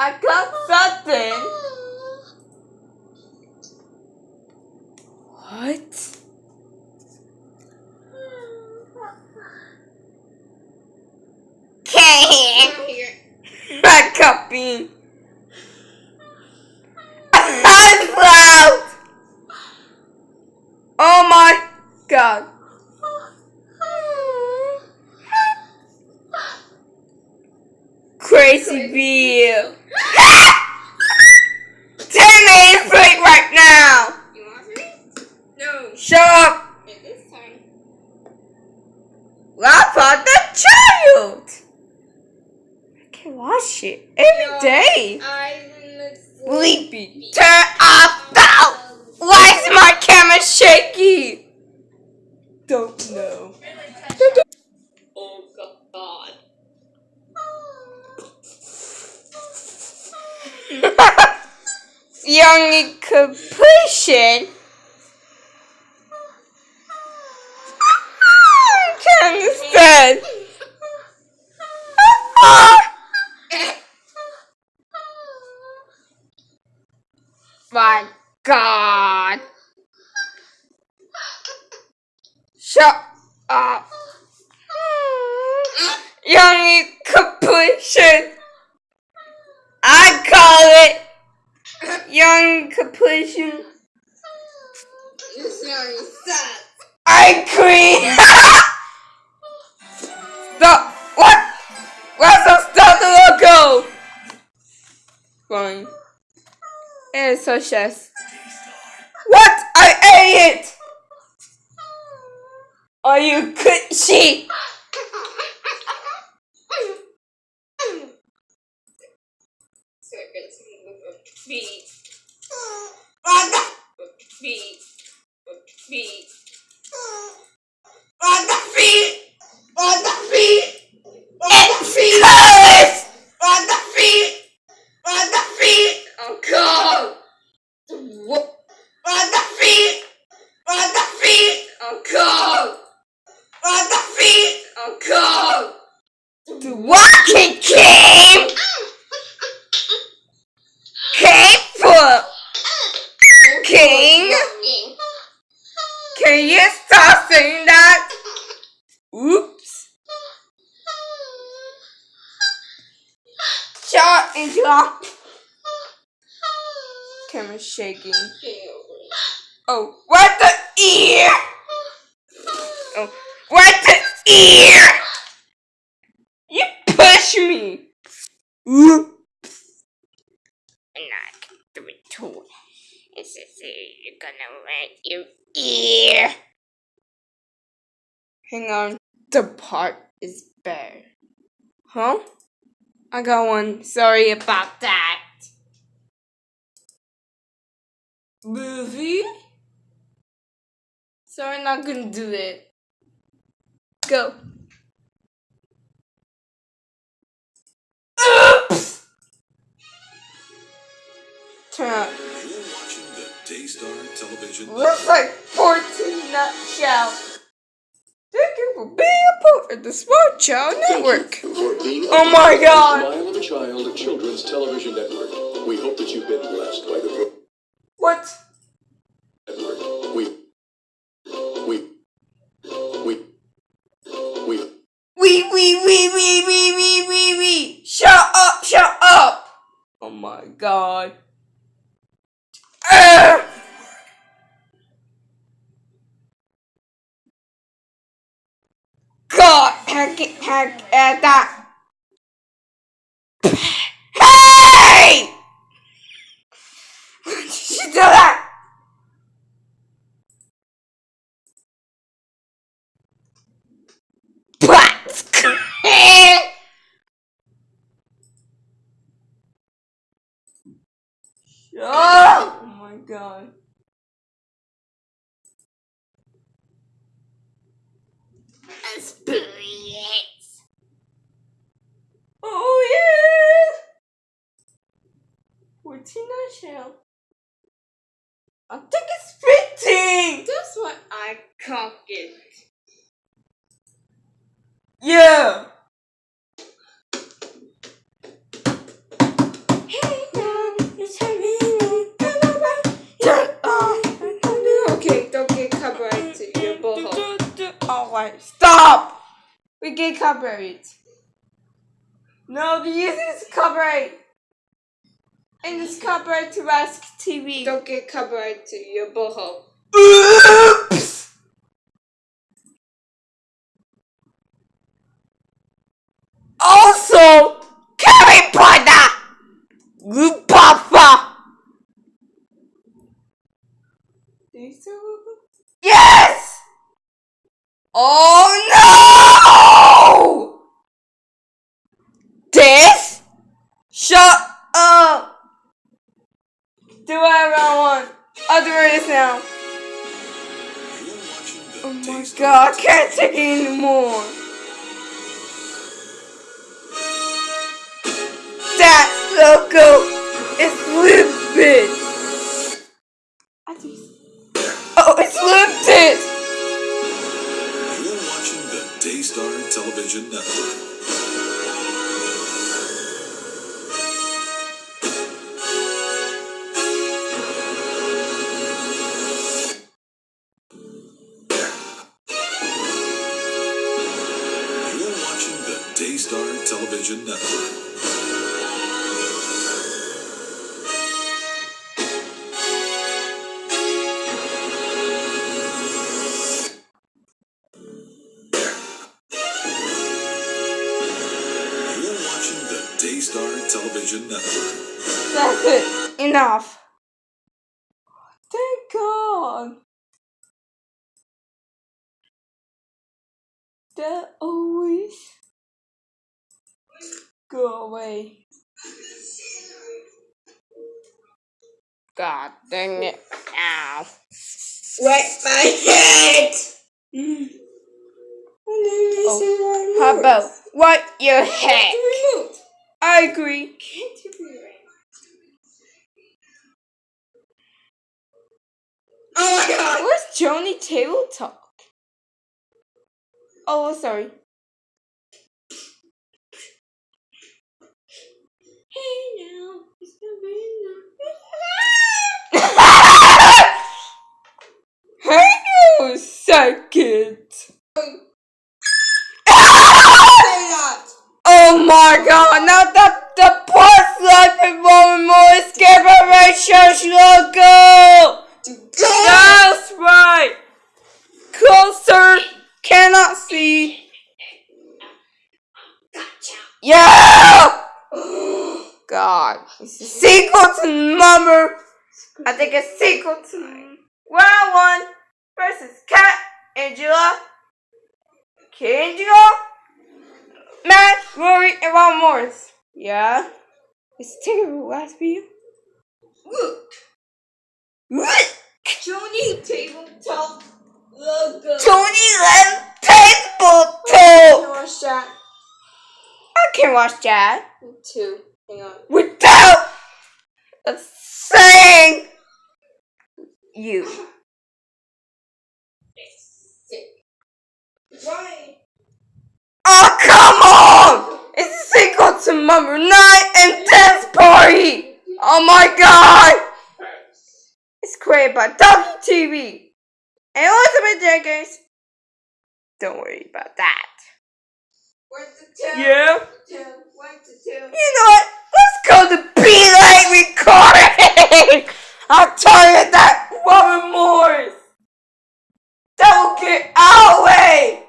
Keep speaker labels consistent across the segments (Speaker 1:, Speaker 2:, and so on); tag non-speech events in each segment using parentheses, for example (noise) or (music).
Speaker 1: I got something. What?
Speaker 2: Here.
Speaker 1: Red copy. I'm loud. Oh my god. Crazy bee. Ten minutes break right now.
Speaker 2: You want me? No.
Speaker 1: Shut up.
Speaker 2: It is time.
Speaker 1: Laugh at the child. I can watch it every day.
Speaker 2: I'm
Speaker 1: Sleepy. Turn off the. Why is my camera shaky? Don't know.
Speaker 2: Oh God. (laughs)
Speaker 1: Young completion. My God. Shut up. Young completion. I call it young completion.
Speaker 2: This young sad.
Speaker 1: I queen. Stop. What? I ate it. Are you? (laughs)
Speaker 2: Circuits feet.
Speaker 1: What the?
Speaker 2: Feet. Feet.
Speaker 1: On the feet! On the feet! On the feet! Colors! On the feet! On the feet!
Speaker 2: Oh God. What?
Speaker 1: On the feet! On the feet!
Speaker 2: Oh God.
Speaker 1: On the feet!
Speaker 2: Oh God.
Speaker 1: The walking king came for king. Can you stop saying that? Oops. Shut into a camera shaking. Oh, what the ear? Oh, what the ear? You push me. Ooh.
Speaker 2: And I can do it too. It's just say you're gonna wet your ear.
Speaker 1: Hang on. The part is bad. Huh? I got one. Sorry about that. Movie? Sorry, not gonna do it. Go. Oops! Turn up.
Speaker 3: You're watching the Daystar Television
Speaker 1: Looks like 14 nutshell. Thank you for being a part of the Smart Child Network.
Speaker 4: A
Speaker 1: Oh my god!
Speaker 4: Smile of a Child Children's Television Network. We hope that you've been blessed by the
Speaker 1: What? At that. Uh, hey! (laughs) Why did you do that? Yeah. Okay,
Speaker 2: don't get covered to your
Speaker 1: bullhole. Alright, stop! We get copyright. No, this is copyright. And it's copyright to Rask TV.
Speaker 2: Don't get covered to your boho. (laughs)
Speaker 1: Yes! Oh no! This? Shut up! Do whatever I want. I'll do this now.
Speaker 3: You're watching the
Speaker 1: Oh my god, I can't take it anymore. That logo is limited. Enough. Thank God. That always go away.
Speaker 2: God dang it. Ow.
Speaker 1: Wet my head. (gasps) Mm.
Speaker 2: Oh, How about what your heck?
Speaker 1: removed. I agree. Oh my god! Where's Joni Table Talk? Oh, sorry. Hey now, it's the Hang on a second. Oh my god, now the, the plus life involving more escape ratios logo! That's right! Closer, cannot see. Yeah! God, it's a sequel to number. I think it's sequel to Round One versus Cat Angela. Cat Angela? Matt, Rory, and Ron Morris. Yeah? It's terrible last video. Look! What? Tony Tabletop logo. Tony Len Tabletop!
Speaker 2: watch that.
Speaker 1: I can watch that
Speaker 2: Two. Hang on.
Speaker 1: without saying you.
Speaker 2: Why?
Speaker 1: Oh, come on! It's a sequel to number 9 and Dance Party! Oh my god! It's created by WTV and Elizabeth Jenkins. Don't worry about that.
Speaker 2: Where's the two?
Speaker 1: Yeah?
Speaker 2: Two. Where's the two?
Speaker 1: You know what? Let's go to Be Like Recording! (laughs) I'll tell you that Robert Morris! That will get our way!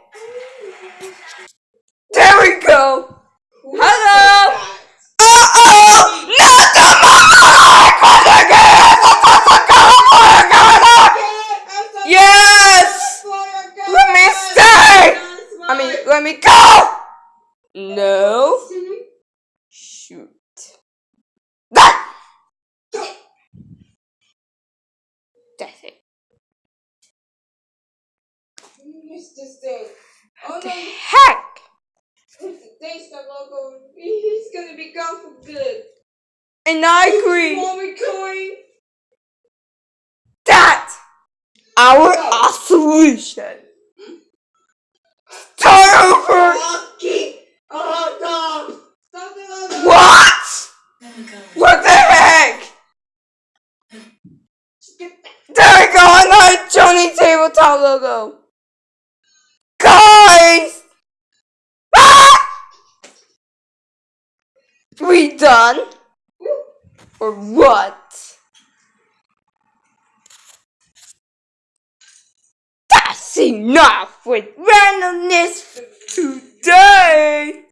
Speaker 1: There we go! Hello! Uh-oh! Not the mic! Yes! Let me stay! I mean, let me go! No. Shoot. That's it.
Speaker 2: Missed this thing. Oh
Speaker 1: The
Speaker 2: no,
Speaker 1: heck?
Speaker 2: the logo. He's gonna be gone for good.
Speaker 1: And I agree that our our solution. Start over.
Speaker 2: Rocky. Oh no. Stop the logo.
Speaker 1: What? What the heck? Tabletop logo. Face! Ah! We done? Or what? That's enough with randomness today!